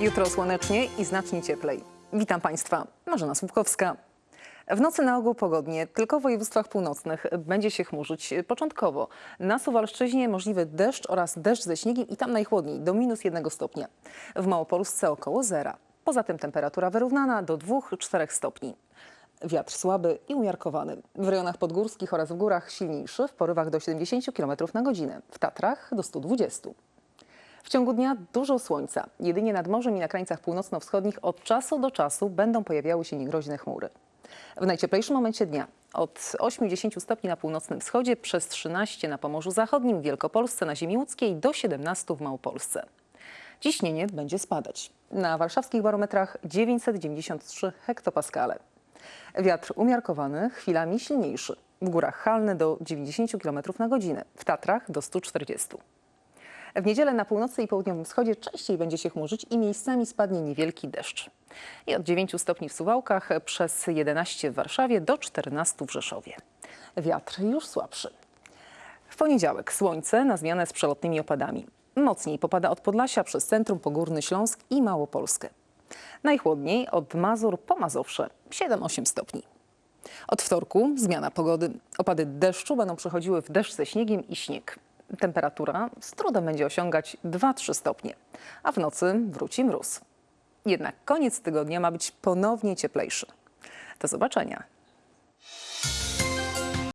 Jutro słonecznie i znacznie cieplej. Witam Państwa, Marzena Słupkowska. W nocy na ogół pogodnie, tylko w województwach północnych będzie się chmurzyć początkowo. Na Suwalszczyźnie możliwy deszcz oraz deszcz ze śniegiem i tam najchłodniej, do minus jednego stopnia. W Małopolsce około zera. Poza tym temperatura wyrównana do 2-4 stopni. Wiatr słaby i umiarkowany. W rejonach podgórskich oraz w górach silniejszy, w porywach do 70 km na godzinę. W Tatrach do 120. W ciągu dnia dużo słońca. Jedynie nad morzem i na krańcach północno-wschodnich od czasu do czasu będą pojawiały się niegroźne chmury. W najcieplejszym momencie dnia od 8-10 stopni na północnym wschodzie, przez 13 na Pomorzu Zachodnim, Wielkopolsce, na ziemi łódzkiej do 17 w Małopolsce. Ciśnienie będzie spadać. Na warszawskich barometrach 993 hektopaskale. Wiatr umiarkowany, chwilami silniejszy. W górach halny do 90 km na godzinę, w Tatrach do 140. W niedzielę na północy i południowym wschodzie częściej będzie się chmurzyć i miejscami spadnie niewielki deszcz. I od 9 stopni w Suwałkach, przez 11 w Warszawie do 14 w Rzeszowie. Wiatr już słabszy. W poniedziałek słońce na zmianę z przelotnymi opadami. Mocniej popada od Podlasia przez centrum Pogórny Śląsk i Małopolskę. Najchłodniej od Mazur po Mazowsze 7-8 stopni. Od wtorku zmiana pogody. Opady deszczu będą przechodziły w deszcz ze śniegiem i śnieg. Temperatura z trudem będzie osiągać 2-3 stopnie, a w nocy wróci mróz. Jednak koniec tygodnia ma być ponownie cieplejszy. Do zobaczenia.